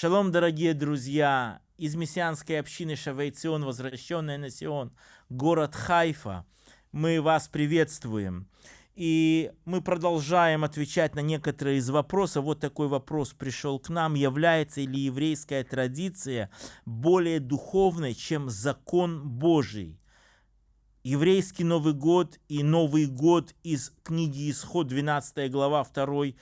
Шалом, дорогие друзья, из мессианской общины Шавейцион, возвращенная на Сион, город Хайфа. Мы вас приветствуем. И мы продолжаем отвечать на некоторые из вопросов. Вот такой вопрос пришел к нам. Является ли еврейская традиция более духовной, чем закон Божий? Еврейский Новый год и Новый год из книги Исход, 12 глава, 2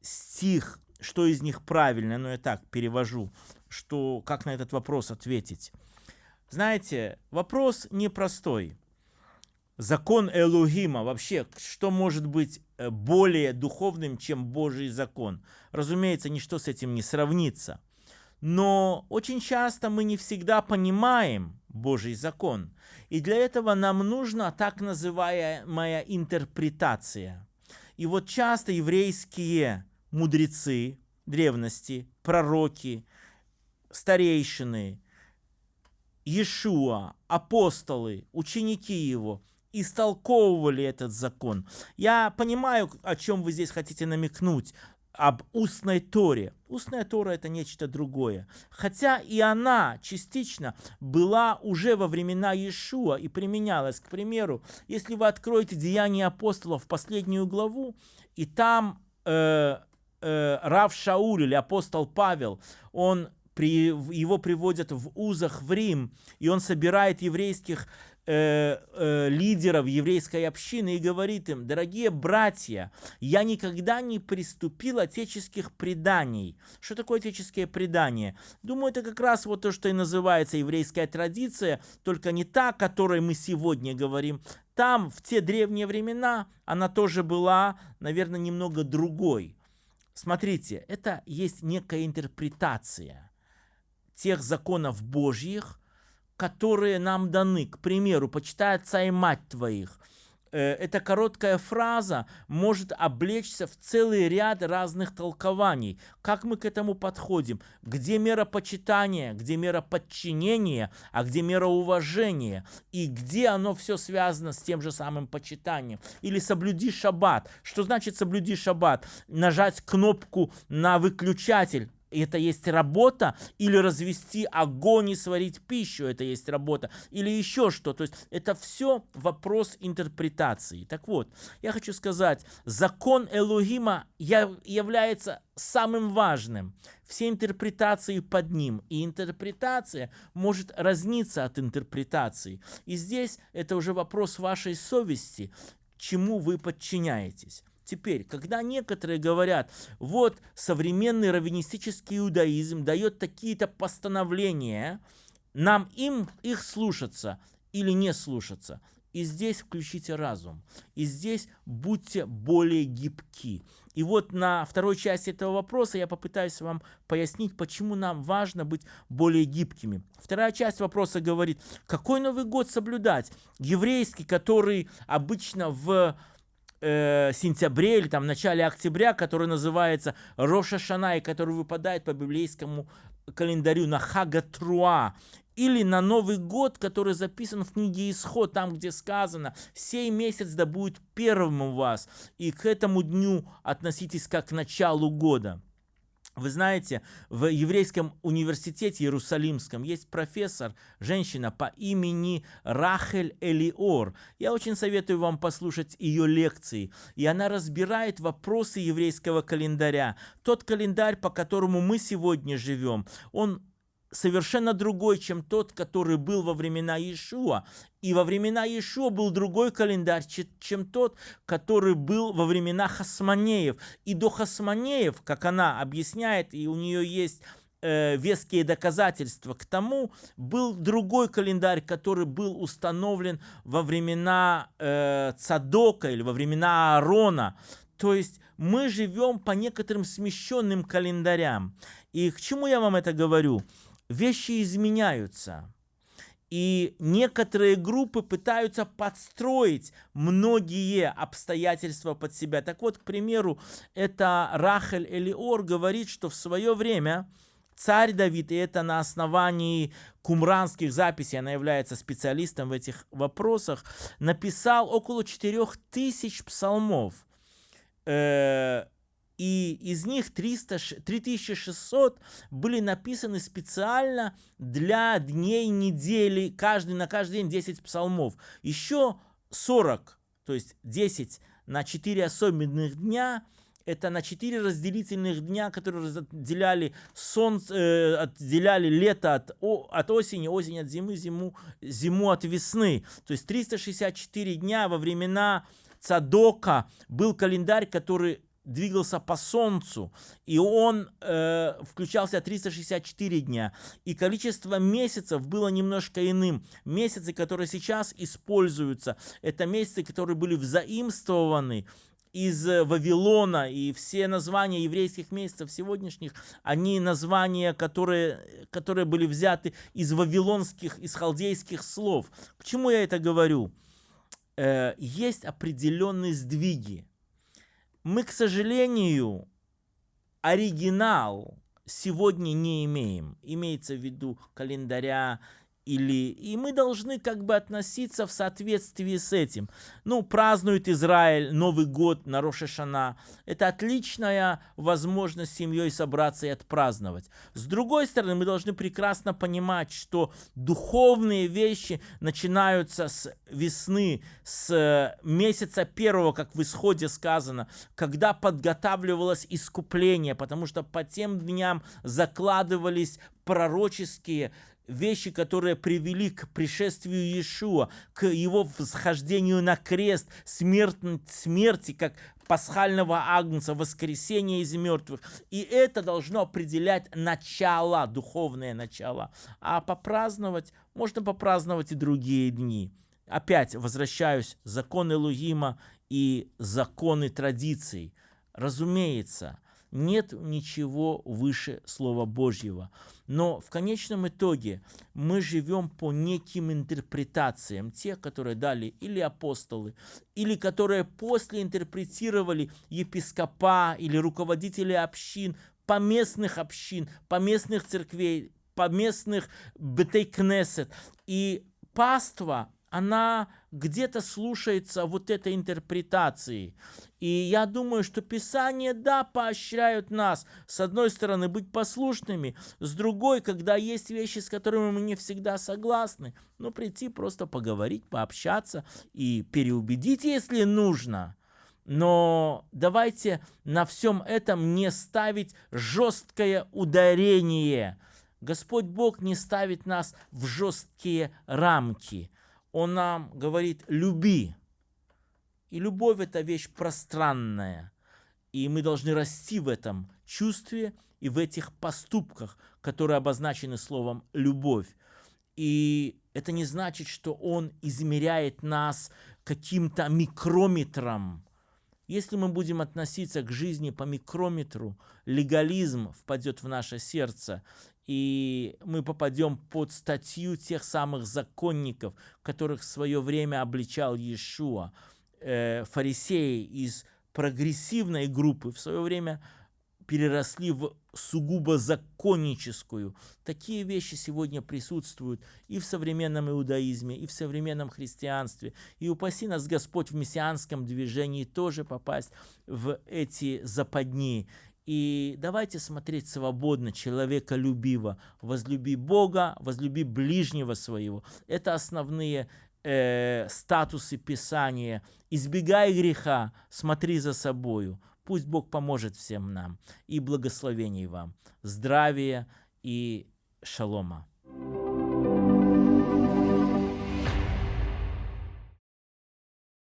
стих. Что из них правильно? Ну, я так перевожу, что, как на этот вопрос ответить. Знаете, вопрос непростой закон Элухима, вообще, что может быть э, более духовным, чем Божий закон? Разумеется, ничто с этим не сравнится. Но очень часто мы не всегда понимаем Божий закон. И для этого нам нужна так называемая интерпретация. И вот часто еврейские мудрецы древности, пророки, старейшины, Иешуа, апостолы, ученики его – истолковывали этот закон. Я понимаю, о чем вы здесь хотите намекнуть, об устной Торе. Устная Тора это нечто другое. Хотя и она частично была уже во времена Иешуа и применялась. К примеру, если вы откроете Деяния апостолов, последнюю главу, и там э, э, Рав Шауль или апостол Павел, он при, его приводят в узах в Рим, и он собирает еврейских э, э, лидеров еврейской общины и говорит им, дорогие братья, я никогда не приступил отеческих преданий. Что такое отеческие предания? Думаю, это как раз вот то, что и называется еврейская традиция, только не та, о которой мы сегодня говорим. Там, в те древние времена, она тоже была, наверное, немного другой. Смотрите, это есть некая интерпретация тех законов Божьих, которые нам даны. К примеру, «почитай отца и мать твоих». Э, эта короткая фраза может облечься в целый ряд разных толкований. Как мы к этому подходим? Где мера почитания, где мера подчинения, а где мера уважения? И где оно все связано с тем же самым почитанием? Или соблюди шаббат. Что значит соблюди шаббат? Нажать кнопку на выключатель это есть работа, или развести огонь и сварить пищу, это есть работа, или еще что. То есть это все вопрос интерпретации. Так вот, я хочу сказать, закон Элогима является самым важным. Все интерпретации под ним. И интерпретация может разниться от интерпретации. И здесь это уже вопрос вашей совести, чему вы подчиняетесь. Теперь, когда некоторые говорят, вот современный раввинистический иудаизм дает такие-то постановления, нам им их слушаться или не слушаться. И здесь включите разум. И здесь будьте более гибки. И вот на второй части этого вопроса я попытаюсь вам пояснить, почему нам важно быть более гибкими. Вторая часть вопроса говорит, какой Новый год соблюдать? Еврейский, который обычно в э, сентябре или там в начале октября, который называется Роша Шана, который выпадает по библейскому календарю на Хагатруа, или на Новый год, который записан в книге Исход, там, где сказано, «Сей месяц да будет первым у вас, и к этому дню относитесь как к началу года». Вы знаете, в еврейском университете Иерусалимском есть профессор, женщина по имени Рахель Элиор. Я очень советую вам послушать ее лекции. И она разбирает вопросы еврейского календаря. Тот календарь, по которому мы сегодня живем, он совершенно другой, чем тот, который был во времена Иешуа. И во времена Иешуа был другой календарь, чем тот, который был во времена Хасманеев. И до Хасманеев, как она объясняет, и у нее есть э, веские доказательства к тому, был другой календарь, который был установлен во времена э, Цадока или во времена Аарона. То есть мы живем по некоторым смещенным календарям. И к чему я вам это говорю? Вещи изменяются. И некоторые группы пытаются подстроить многие обстоятельства под себя. Так вот, к примеру, это Рахель Элиор говорит, что в свое время царь Давид, и это на основании кумранских записей, она является специалистом в этих вопросах, написал около 4000 псалмов. Э, и из них 300, 3600 были написаны специально для дней недели, каждый, на каждый день 10 псалмов. Еще 40, то есть 10 на 4 особенных дня, это на 4 разделительных дня, которые разделяли солнце, э, отделяли лето от, о, от осени, осень от зимы, зиму, зиму от весны. То есть 364 дня во времена Цадока был календарь, который двигался по Солнцу, и он э, включался 364 дня. И количество месяцев было немножко иным. Месяцы, которые сейчас используются, это месяцы, которые были взаимствованы из Вавилона, и все названия еврейских месяцев сегодняшних, они названия, которые, которые были взяты из вавилонских, из халдейских слов. К чему я это говорю? Э, есть определенные сдвиги мы, к сожалению, оригинал сегодня не имеем. Имеется в виду календаря или и мы должны как бы относиться в соответствии с этим. Ну, празднует Израиль Новый год на Рошашана. Это отличная возможность семьей собраться и отпраздновать. С другой стороны, мы должны прекрасно понимать, что духовные вещи начинаются с весны, с месяца первого, как в исходе сказано, когда подготавливалось искупление, потому что по тем дням закладывались пророческие вещи, которые привели к пришествию Иешуа, к его восхождению на крест, смерть, смерти, как пасхального агнца, воскресения из мертвых. И это должно определять начало, духовное начало. А попраздновать, можно попраздновать и другие дни. Опять возвращаюсь, законы Лугима и законы традиций. Разумеется, нет ничего выше Слова Божьего. Но в конечном итоге мы живем по неким интерпретациям, тех, которые дали или апостолы, или которые после интерпретировали епископа или руководители общин, поместных общин, поместных церквей, поместных бетейкнесет. И паства она где-то слушается вот этой интерпретации. И я думаю, что Писание, да, поощряют нас, с одной стороны, быть послушными, с другой, когда есть вещи, с которыми мы не всегда согласны, ну, прийти просто поговорить, пообщаться и переубедить, если нужно. Но давайте на всем этом не ставить жесткое ударение. Господь Бог не ставит нас в жесткие рамки – он нам говорит «люби». И любовь – это вещь пространная. И мы должны расти в этом чувстве и в этих поступках, которые обозначены словом «любовь». И это не значит, что Он измеряет нас каким-то микрометром. Если мы будем относиться к жизни по микрометру, легализм впадет в наше сердце, и мы попадем под статью тех самых законников, которых в свое время обличал Иешуа. Э, фарисеи из прогрессивной группы в свое время переросли в сугубо законническую. Такие вещи сегодня присутствуют и в современном иудаизме, и в современном христианстве. И упаси нас Господь в мессианском движении тоже попасть в эти западни. И давайте смотреть свободно, человеколюбиво. Возлюби Бога, возлюби ближнего своего. Это основные э, статусы Писания. Избегай греха, смотри за собою. Пусть Бог поможет всем нам. И благословений вам. Здравия и шалома.